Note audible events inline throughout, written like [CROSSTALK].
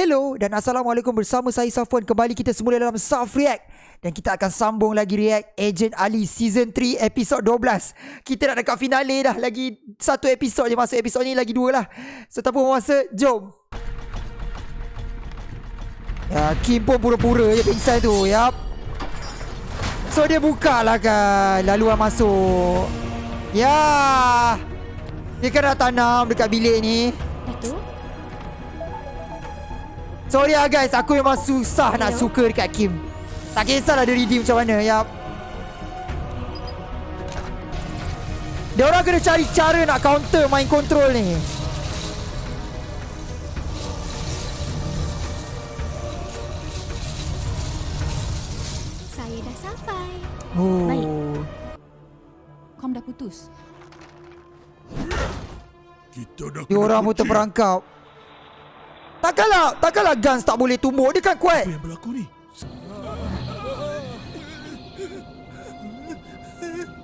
Hello dan Assalamualaikum bersama saya Safwan. Kembali kita semula dalam Saf React. Dan kita akan sambung lagi React Agent Ali Season 3 Episod 12 Kita nak dekat finale dah. Lagi satu episod je Masa episod ni lagi dua lah. So tak apa masa Jom. Ya Kim pun pura-pura je pingsan tu. Yap So dia buka lah kan Laluan masuk. Ya. Dia kan dah tanam dekat bilik ni. Itu Sorry lah guys, aku memang susah nak Hello? suka dekat Kim. Tak kisahlah dia redeem macam mana, yap. Dia orang kena cari cara nak counter main control ni. Saya dah sampai Oh. Baik. Kom dah putus Kita dah Dia orang pun terperangkap. Takkanlah, takkanlah Guns tak boleh tumbuk. Dia kan kuat. Apa yang berlaku ni?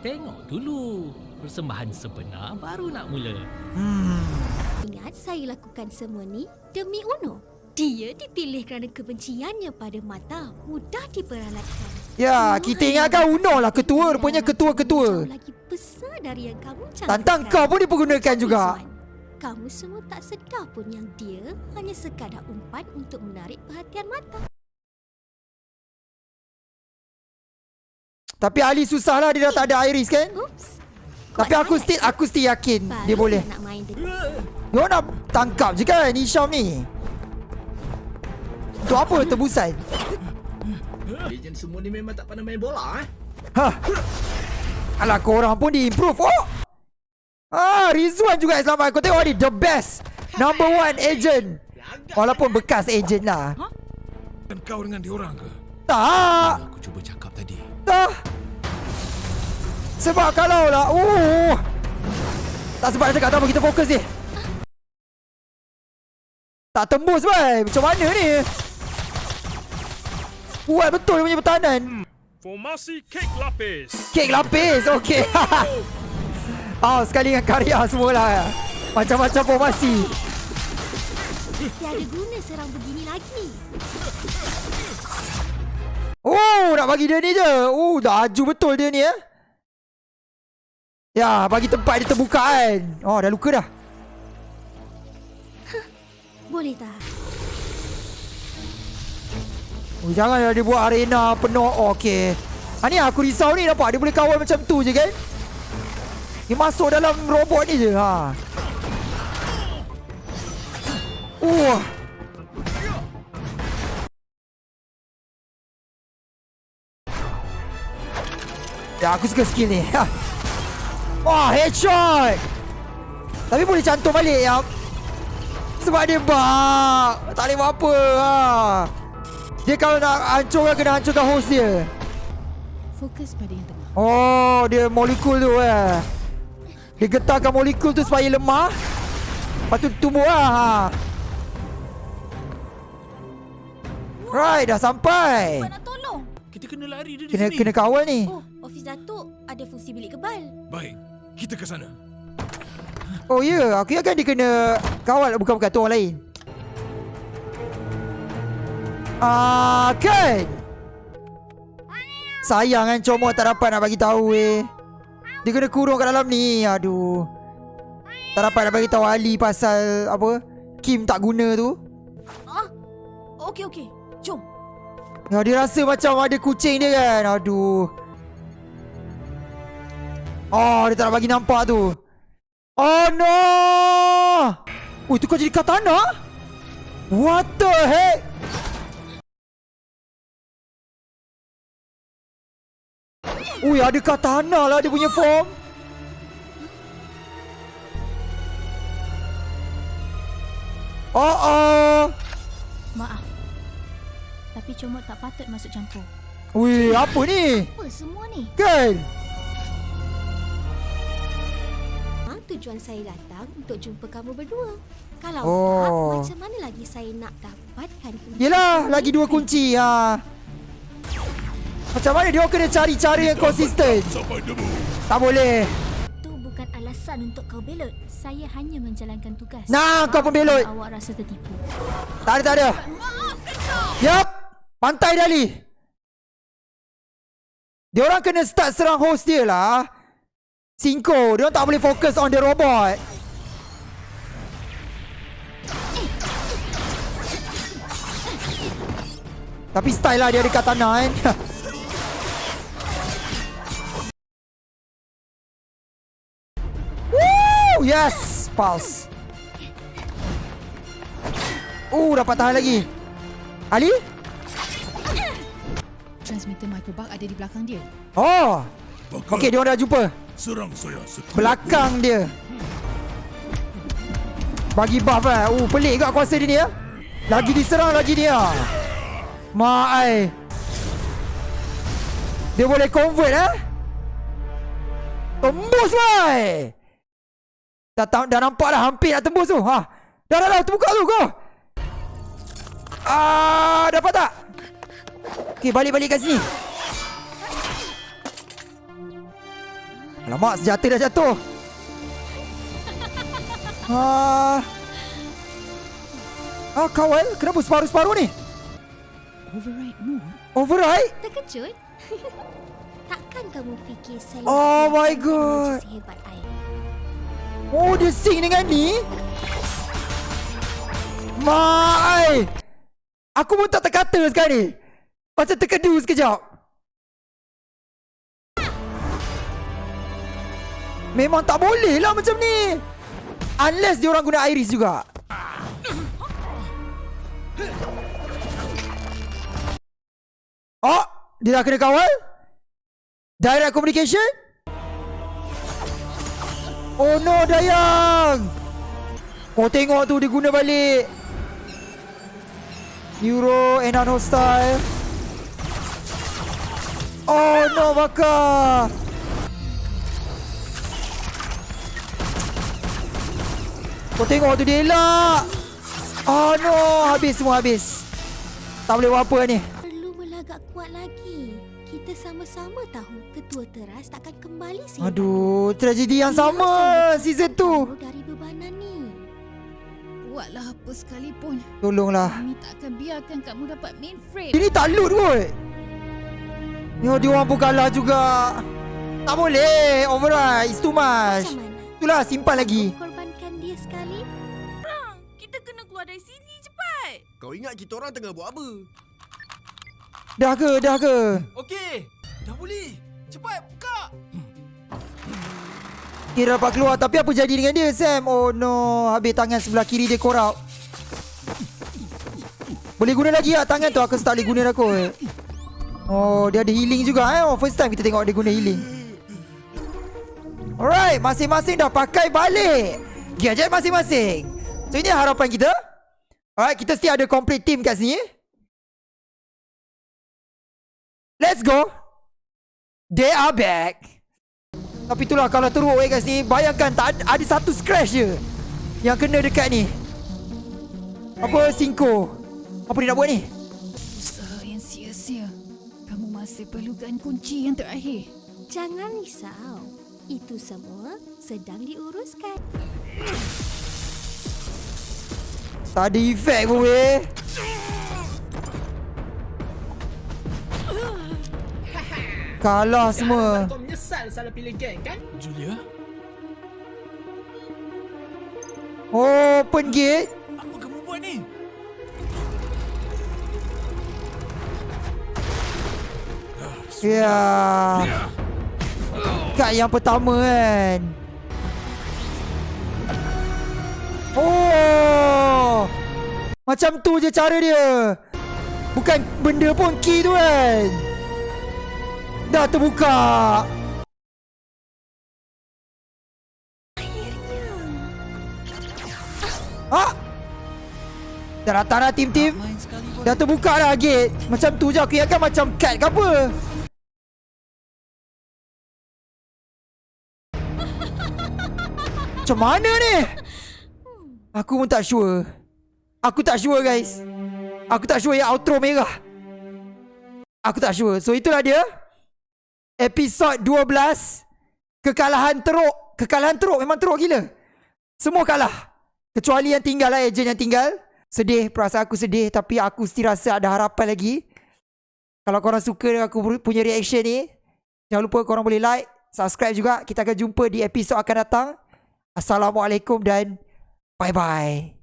Tengok dulu. Persembahan sebenar baru nak mula. Hmm. Ingat saya lakukan semua ni demi Uno Dia dipilih kerana kebenciannya pada mata Mudah diperalatkan Ya, kita ingatkan Uno lah ketua. Rupanya ketua-ketua. Lagi besar dari yang kamu Tantang kau pun dipergunakan juga. Kamu semua tak sedar pun yang dia hanya sekadar umpan untuk menarik perhatian mata Tapi Ali susah lah dia dah tak ada Iris kan? Oops Tapi aku still aku still yakin Baru dia boleh. nak main dengan Dia nak tangkap je kan Hisham ni. Tu apa tebusan? Legend semua ni memang tak pandai main bola eh. Hah. Alah korang pun di-improve. Oh! Ah, Rizwan juga yang selamat. Kau tengok ni the best. Number one agent. Walaupun bekas agent lah. Dan kau dengan diorang ke? Tak. Aku cuba cakap tadi. Tak. Sebab kalau lah. Uh. Tak sebab nak cakap tak apa. Kita fokus ni. Tak tembus boy. Macam mana ni? Kuat betul dia punya pertahanan. Formasi kek lapis. Kek lapis. Okey. [LAUGHS] oh, sekali dengan karya semualah. Macam-macam formasi. Tiada guna serang begini lagi Oh, nak bagi dia ni je. Oh, dah aju betul dia ni eh. Ya, bagi tempat dia terbuka kan. Oh, dah luka dah. Boleh tak? Oh, janganlah dia buat arena penuh. Oh, okey. Ha ni aku risau ni nampak dia boleh kawal macam tu je kan. Dia masuk dalam robot ni je. Ha. Uh. Ya, aku suka skill ni. Ha. Wah, headshot. Tapi boleh cantum balik ya. Sebab dia bug. Tak boleh buat apa. Ha. Dia kalau nak hancurkan kena hancurkan host dia. Fokus pada yang tengah Oh, dia molekul tu eh. Dia getarkan molekul tu supaya lemah. Lepas tu tumbuh lah. Ha. Right, dah sampai. nak tolong Kita kena lari dari Kena sini. kena kawal ni. Oh, ofis Datuk ada fungsi bilik kebal Baik, kita ke sana. Oh ya, yeah. aku ingatkan dia kena kawal bukan-bukan tu orang lain. Ah, kan? Sayang kan comot tak dapat nak bagi tahu eh. Dia kena kurung kat dalam ni. Aduh. Tak dapat nak bagi tahu Ali pasal apa? Kim tak guna tu. Okey, okey Jom Ya, dia rasa macam ada kucing dia kan. Aduh. Oh, dia tak nak bagi nampak tu. Oh no! Oh, itu kau jadi katana? What the heck? Ui, ada katana lah dia punya form. Oh, oh. Maaf. Tapi comot tak patut masuk campur. Ui, apa ni? Apa semua ni? Kan? Tujuan saya datang untuk jumpa kamu berdua Kalau Oh. tak, macam mana lagi saya nak dapatkan kunci Yelah, lagi dua kunci ha. Macam mana dia kena cari cara yang konsisten. Tak boleh Itu bukan alasan untuk kau belot. Saya hanya menjalankan tugas. Nah, kau Maafkan pembelot. Awak rasa tertipu. Tak ada, tak ada. Yup. Pantai Dali. Dia orang kena start serang host dia lah. Cinco. Dia orang tak boleh fokus on the robot. Tapi style lah dia dekat tanah kan. [LAUGHS] Yes! Pulse. Oh, dapat tahan lagi. Ali? Transmitter microbug ada di belakang dia. Oh. Bakal Okey, dia orang dah jumpa. serang saya. Belakang dia. Bagi buff lah. Oh, pelik juga kuasa dia ni ya. Lagi diserang lagi dia. Mak ai. Dia boleh convert eh. Tembus wai. Dah, dah, dah nampak dah hampir nak tembus tu. Ha. Dah dah dah terbuka tu kau. Ah, dapat tak? Okey, balik-balik kat sini. Alamak, senjata dah jatuh. Ah. Ah, kawal. Kenapa separuh-separuh ni? Override mode? Override? Terkejut? [LAUGHS] Takkan kamu fikir saya Oh my God. sehebat? Oh, dia sing dengan ni? Mai. Aku pun tak terkata sekarang ni. Macam terkedu sekejap. Memang tak boleh lah macam ni. Unless dia orang guna iris juga. Oh, dia dah kena kawal? Direct communication? Oh no Dayang! Kau tengok tu dia guna balik. Euro and hostile Oh no bakar! Kau tengok tu dia elak! Oh no Habis semua habis. Tak boleh buat apa ni. Perlu melagak kuat lagi. Kita sama-sama tahu ketua teras takkan kembali sehebat Aduh Tragedi yang Dia sama Season 2 dari bebanan ni. Buatlah apa sekalipun. Tolonglah Kami tak akan biarkan kamu dapat mainframe. Ini tak loot kot Ni dia orang pun kalah juga Tak boleh Override It's too much? Itulah simpan lagi Korbankan dia sekali? Kita kena keluar dari sini cepat. Kau ingat kita orang tengah buat apa? Dah ke dah ke Okey, dah boleh. Cepat buka. Kira dapat keluar Tapi apa jadi dengan dia Sam? Oh no. Habis tangan sebelah kiri dia korup Boleh guna lagi lah Tangan tu? Aku tak boleh guna dah kot. Oh dia ada healing juga eh? Oh, First time kita tengok dia guna healing. Alright Masing-masing dah pakai balik. Gadget masing-masing. So ini harapan kita. Alright kita still ada complete team kat sini. Let's go They are back Tapi itulah kalau teruk eh guys ni Bayangkan tak ada, ada satu scratch je Yang kena dekat ni Apa Cinco Apa dia nak buat ni Usaha yang sia-sia. Kamu masih perlukan kunci yang terakhir. Jangan risau. Itu semua sedang diuruskan. Tak ada efek pun weh Kalah semua. Kau menyesal salah pilih geng kan? Julia, Open gate. Apa kamu buat ni? Ya. Kat yang pertama kan? Oh. Macam tu je cara dia. Bukan benda pun key tu kan Dah terbuka. Ha? Dah datang dah tim-tim Dah terbuka dah gate Macam tu je aku ingatkan macam cat ke apa. Macam mana ni? Aku pun tak sure. Aku tak sure guys. Aku tak sure yang outro merah. Aku tak sure. So itulah dia Episod 12 Kekalahan teruk. Kekalahan teruk Memang teruk gila. Semua kalah. Kecuali yang tinggal lah Agent yang tinggal. Sedih Perasaan aku sedih Tapi aku still rasa ada harapan lagi. Kalau korang suka aku punya reaction ni Jangan lupa korang boleh like Subscribe juga. Kita akan jumpa di episod akan datang. Assalamualaikum dan Bye-bye